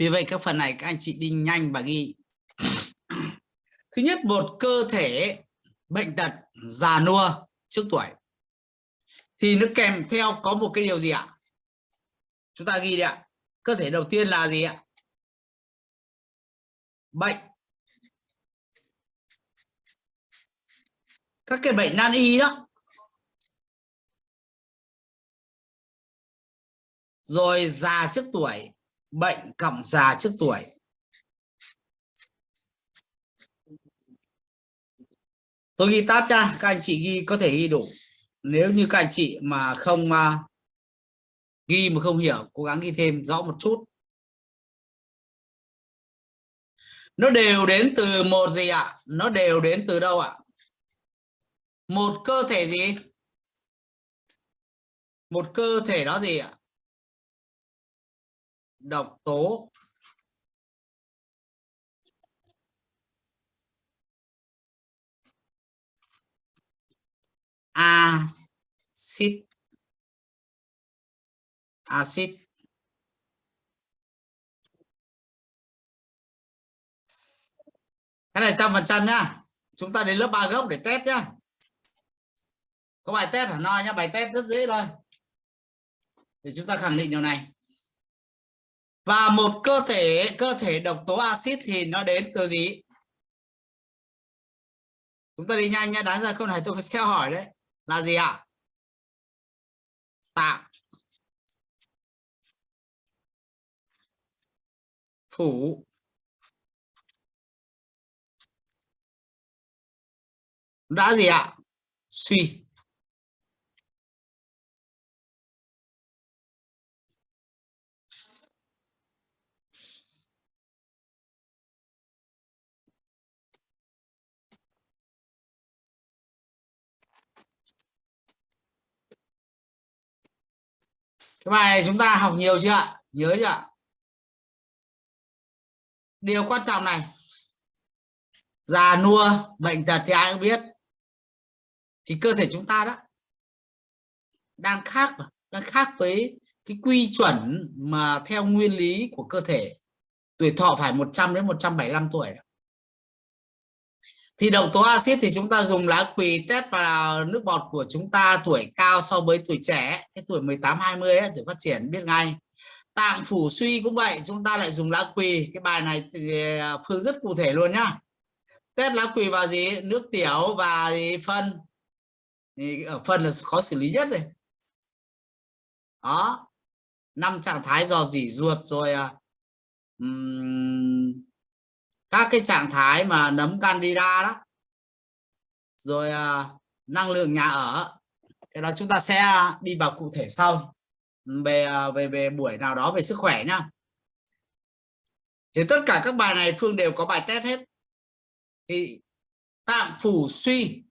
vì vậy các phần này các anh chị đi nhanh và ghi. Thứ nhất, một cơ thể bệnh tật già nua trước tuổi. Thì nó kèm theo có một cái điều gì ạ? Chúng ta ghi đi ạ. Cơ thể đầu tiên là gì ạ? Bệnh. Các cái bệnh nan y đó. Rồi già trước tuổi bệnh cọng già trước tuổi. Tôi ghi tắt ra các anh chị ghi có thể ghi đủ. Nếu như các anh chị mà không uh, ghi mà không hiểu cố gắng ghi thêm rõ một chút. Nó đều đến từ một gì ạ? Nó đều đến từ đâu ạ? Một cơ thể gì? Một cơ thể đó gì ạ? Độc tố. Axit axit cái này trăm phần trăm nhá. Chúng ta đến lớp ba gốc để test nhá. Có bài test ở no nhá, bài test rất dễ thôi. Để chúng ta khẳng định điều này và một cơ thể cơ thể độc tố axit thì nó đến từ gì? Chúng ta đi nhanh nhá, đáng ra câu này tôi phải xeo hỏi đấy. Là gì ạ? Tạng. Phủ. Đã gì ạ? Suy. Cái bài này chúng ta học nhiều chưa ạ? Nhớ chưa ạ? Điều quan trọng này. Già nua, bệnh tật thì ai cũng biết. Thì cơ thể chúng ta đó đang khác đang khác với cái quy chuẩn mà theo nguyên lý của cơ thể. Tuổi thọ phải 100 đến 175 tuổi đó thì độc tố axit thì chúng ta dùng lá quỳ test vào nước bọt của chúng ta tuổi cao so với tuổi trẻ. Cái tuổi 18 20 ấy, tuổi phát triển biết ngay. Tạng phủ suy cũng vậy chúng ta lại dùng lá quỳ. Cái bài này thì ờ, phương rất cụ thể luôn nhá. Test lá quỳ vào gì? Nước tiểu và gì? Phân. Thì ở phân là khó xử lý nhất này đó. Năm trạng thái dò dỉ ruột rồi um, các cái trạng thái mà nấm candida đó. Rồi uh, năng lượng nhà ở. Cái đó chúng ta sẽ đi vào cụ thể sau. Về à, về về buổi nào đó về sức khỏe nhá. Thì tất cả các bài này phương đều có bài test hết. Thì tạng phủ suy.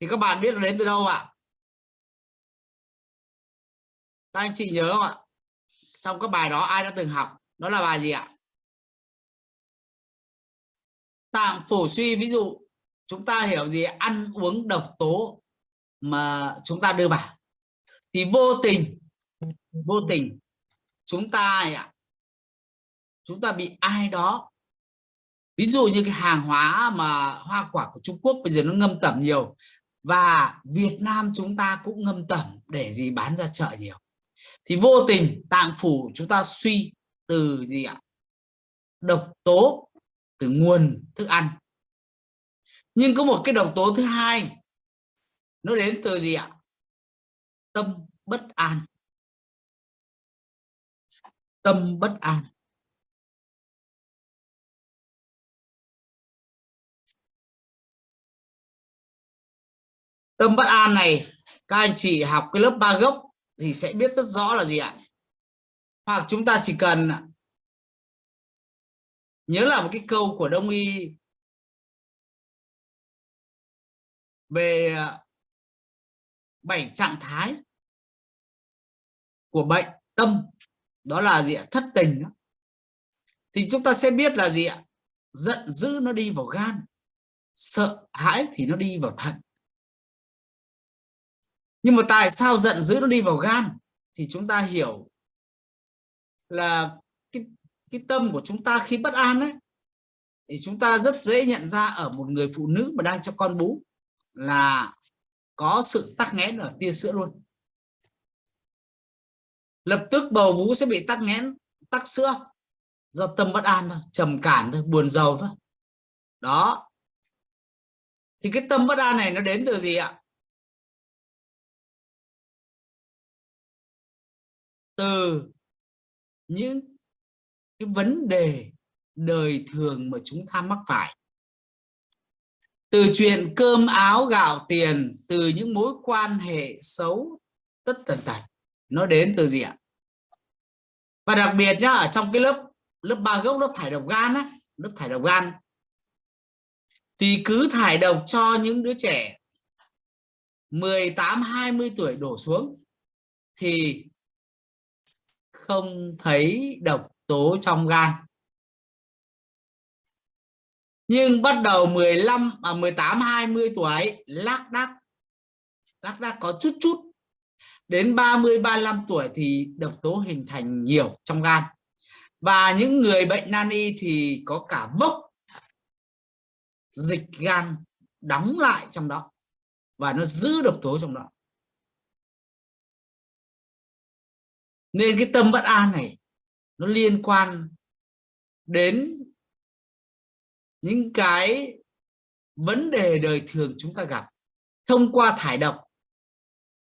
Thì các bạn biết đến từ đâu ạ? Các anh chị nhớ không ạ? Trong các bài đó ai đã từng học? Đó là bài gì ạ? Tạng phủ suy, ví dụ chúng ta hiểu gì? Ăn uống độc tố mà chúng ta đưa vào. Thì vô tình vô tình chúng ta ạ, chúng ta bị ai đó, ví dụ như cái hàng hóa mà hoa quả của Trung Quốc bây giờ nó ngâm tẩm nhiều và Việt Nam chúng ta cũng ngâm tẩm để gì? Bán ra chợ nhiều. Thì vô tình tạng phủ chúng ta suy từ gì ạ? Độc tố từ nguồn thức ăn. Nhưng có một cái độc tố thứ hai, nó đến từ gì ạ? Tâm bất an. Tâm bất an. Tâm bất an này, các anh chị học cái lớp ba gốc thì sẽ biết rất rõ là gì ạ? Hoặc chúng ta chỉ cần nhớ là một cái câu của đông y về à, bảy trạng thái của bệnh tâm. Đó là gì ạ? Thất tình thì chúng ta sẽ biết là gì ạ? Giận dữ nó đi vào gan, sợ hãi thì nó đi vào thận. Nhưng mà tại sao giận dữ nó đi vào gan? Thì chúng ta hiểu là cái tâm của chúng ta khi bất an ấy, thì chúng ta rất dễ nhận ra ở một người phụ nữ mà đang cho con bú là có sự tắc nghẽn ở tia sữa luôn. Lập tức bầu vú sẽ bị tắc nghẽn, tắc sữa do tâm bất an thôi, trầm cảm thôi, buồn giàu thôi. Đó. Thì cái tâm bất an này nó đến từ gì ạ? Từ những cái vấn đề đời thường mà chúng ta mắc phải. Từ chuyện cơm áo gạo tiền, từ những mối quan hệ xấu, tất tần tật, nó đến từ gì ạ? Và đặc biệt nhá, ở trong cái lớp lớp ba gốc, lớp thải độc gan á, lớp thải độc gan, thì cứ thải độc cho những đứa trẻ 18 20 tuổi đổ xuống, thì không thấy độc tố trong gan. Nhưng bắt đầu 15 à 18 20 tuổi, lác đác lác đác có chút chút. Đến 30 35 tuổi thì độc tố hình thành nhiều trong gan. Và những người bệnh nan y thì có cả vốc, dịch gan đóng lại trong đó. Và nó giữ độc tố trong đó. Nên cái tâm bất an này nó liên quan đến những cái vấn đề đời thường chúng ta gặp. Thông qua thải độc,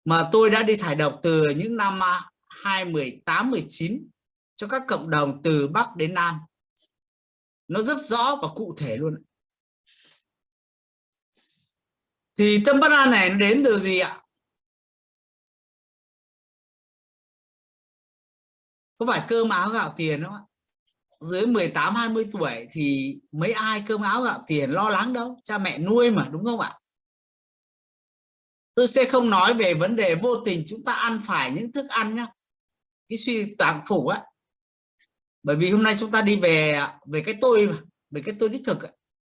mà tôi đã đi thải độc từ những năm à, 2018 19 cho các cộng đồng từ Bắc đến Nam. Nó rất rõ và cụ thể luôn thì tâm bất an này nó đến từ gì ạ? Có phải cơm áo gạo tiền không ạ? Dưới 18 20 tuổi thì mấy ai cơm áo gạo tiền lo lắng đâu? Cha mẹ nuôi mà, đúng không ạ? Tôi sẽ không nói về vấn đề vô tình chúng ta ăn phải những thức ăn nhá. Cái suy tạng phủ á. Bởi vì hôm nay chúng ta đi về về cái tôi mà, về cái tôi đích thực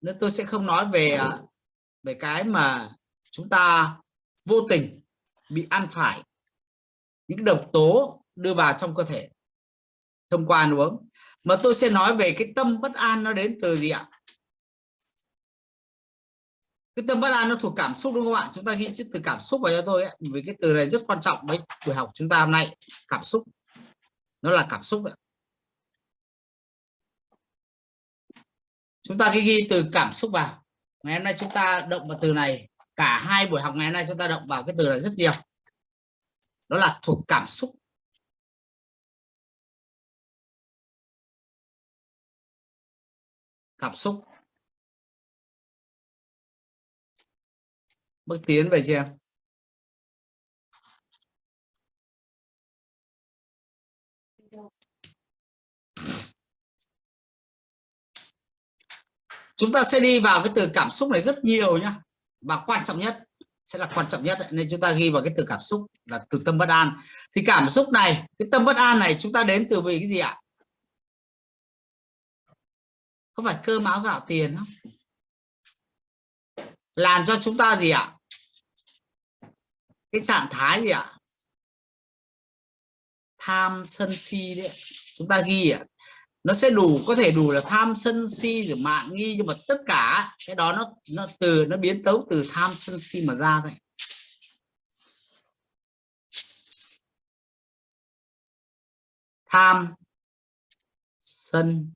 nên tôi sẽ không nói về về cái mà chúng ta vô tình bị ăn phải. Những độc tố đưa vào trong cơ thể thông qua ăn uống. Mà tôi sẽ nói về cái tâm bất an nó đến từ gì ạ? Cái tâm bất an nó thuộc cảm xúc đúng không ạ? Chúng ta ghi chữ từ cảm xúc vào cho tôi ấy. vì cái từ này rất quan trọng với buổi học chúng ta hôm nay, cảm xúc. Nó là cảm xúc ấy. chúng ta ghi từ cảm xúc vào. Ngày hôm nay chúng ta động vào từ này. Cả hai buổi học ngày hôm nay chúng ta động vào cái từ này rất nhiều. Đó là thuộc cảm xúc. Cảm xúc. Bước tiến về chưa chúng ta sẽ đi vào cái từ cảm xúc này rất nhiều nhá. Và quan trọng nhất, sẽ là quan trọng nhất nên chúng ta ghi vào cái từ cảm xúc là từ tâm bất an. Thì cảm xúc này, cái tâm bất an này chúng ta đến từ vì cái gì ạ? Có phải cơm áo gạo tiền không? Làm cho chúng ta gì ạ? Cái trạng thái gì ạ? Tham sân si đấy chúng ta ghi ạ. Nó sẽ đủ, có thể đủ là tham sân si rồi mạng nghi, nhưng mà tất cả cái đó nó nó từ, nó biến tấu từ tham sân si mà ra thôi. Tham sân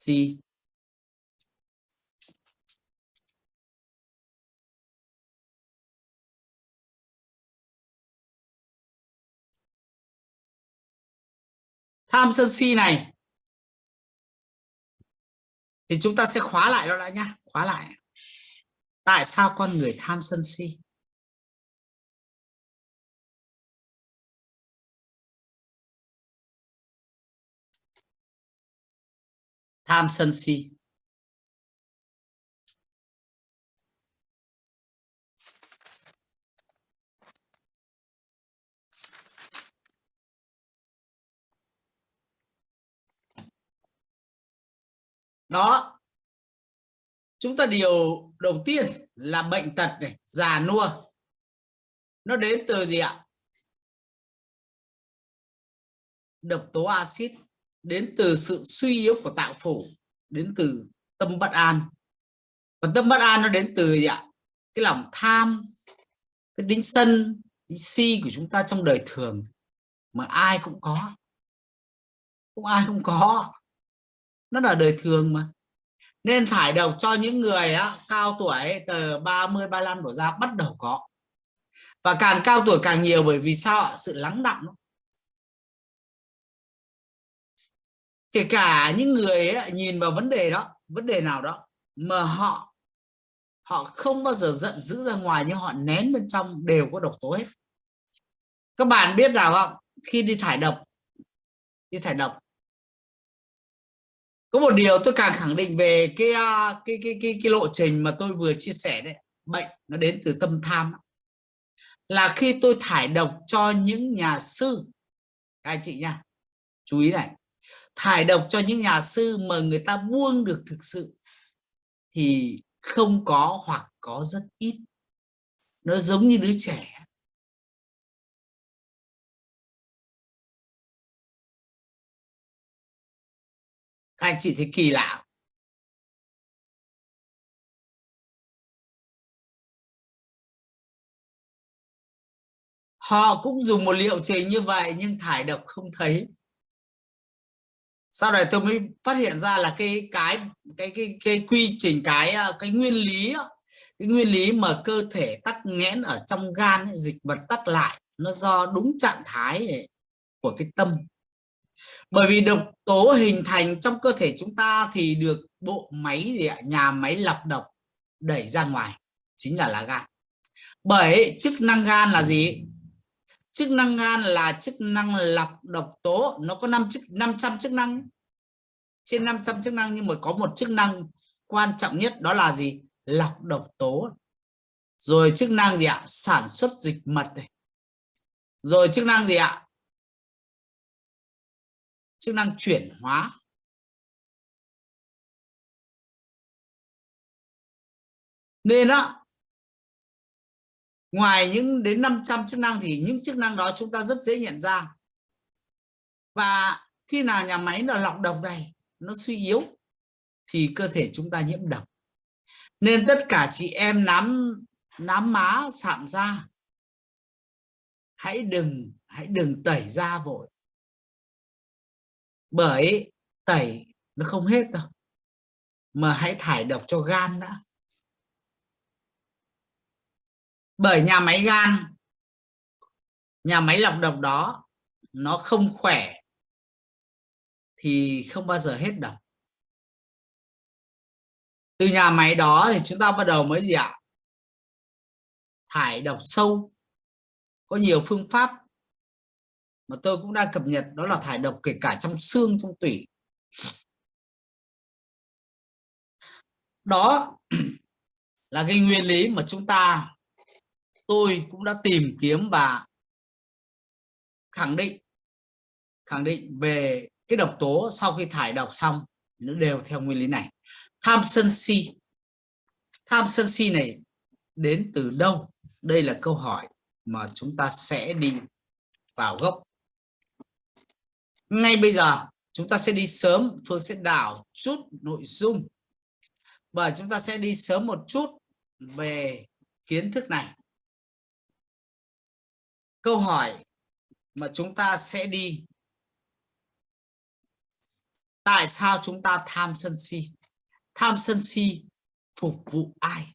C. Tham sân si này. Thì chúng ta sẽ khóa lại nó đã nhá, khóa lại. Tại sao con người tham sân si? Tham sân si đó. Chúng ta điều đầu tiên là bệnh tật này, già nua. Nó đến từ gì ạ? Độc tố axit đến từ sự suy yếu của tạo phủ đến từ tâm bất an. Và tâm bất an nó đến từ gì ạ? Cái lòng tham cái tính sân tính si của chúng ta trong đời thường mà ai cũng có. Cũng ai không có. Nó là đời thường mà. Nên thải độc cho những người á, cao tuổi từ 30 35 đổ ra bắt đầu có. Và càng cao tuổi càng nhiều bởi vì sao ạ? Sự lắng đọng kể cả những người ấy, nhìn vào vấn đề đó vấn đề nào đó mà họ họ không bao giờ giận dữ ra ngoài nhưng họ nén bên trong đều có độc tố hết. Các bạn biết nào không? Khi đi thải độc đi thải độc. Có một điều tôi càng khẳng định về cái cái cái cái, cái lộ trình mà tôi vừa chia sẻ đấy bệnh nó đến từ tâm tham là khi tôi thải độc cho những nhà sư các anh chị nha chú ý này thải độc cho những nhà sư mà người ta buông được thực sự thì không có hoặc có rất ít. Nó giống như đứa trẻ. Các anh chị thấy kỳ lạ họ cũng dùng một liệu trình như vậy nhưng thải độc không thấy sau này tôi mới phát hiện ra là cái cái cái cái cái quy trình, cái ờ, cái nguyên lý ờ, cái nguyên lý mà cơ thể tắc nghẽn ở trong gan dịch vật tắc lại, nó do đúng trạng thái của cái tâm. Bởi vì độc tố hình thành trong cơ thể chúng ta thì được bộ máy gì ạ? Nhà máy lọc độc đẩy ra ngoài, chính là lá gan. Bởi chức năng gan là gì? Chức năng gan là chức năng lọc độc tố. Nó có 5 chức 500 chức năng. Trên 500 chức năng nhưng mà có một chức năng quan trọng nhất, đó là gì? Lọc độc tố. Rồi chức năng gì ạ? Sản xuất dịch mật này. Rồi chức năng gì ạ? Chức năng chuyển hóa. Nên đó ngoài những đến 500 chức năng thì những chức năng đó chúng ta rất dễ nhận ra. Và khi nào nhà máy là lọc độc này, nó suy yếu, thì cơ thể chúng ta nhiễm độc. Nên tất cả chị em nám nám má, sạm da, hãy đừng hãy đừng tẩy da vội. Bởi tẩy nó không hết đâu, mà hãy thải độc cho gan đã. Bởi nhà máy gan, nhà máy lọc độc đó, nó không khỏe thì không bao giờ hết độc. Từ nhà máy đó thì chúng ta bắt đầu mới gì ạ? Thải độc sâu. Có nhiều phương pháp mà tôi cũng đang cập nhật, đó là thải độc kể cả trong xương, trong tủy. Đó là cái nguyên lý mà chúng ta tôi cũng đã tìm kiếm và khẳng định khẳng định về cái độc tố sau khi thải độc xong, nó đều theo nguyên lý này. Tham sân si. Tham sân si này đến từ đâu? Đây là câu hỏi mà chúng ta sẽ đi vào gốc. Ngay bây giờ, chúng ta sẽ đi sớm, Phương sẽ đảo chút nội dung. Và chúng ta sẽ đi sớm một chút về kiến thức này câu hỏi mà chúng ta sẽ đi. Tại sao chúng ta tham sân si? Tham sân si phục vụ ai?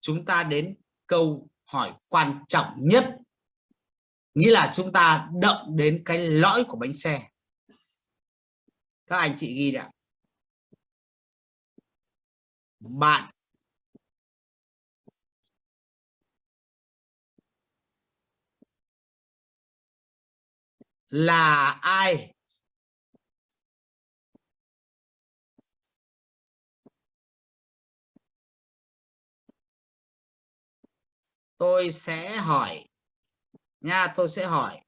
Chúng ta đến câu hỏi quan trọng nhất. Nghĩa là chúng ta động đến cái lõi của bánh xe. Các anh chị ghi đã bạn là ai? Tôi sẽ hỏi. Nha tôi sẽ hỏi.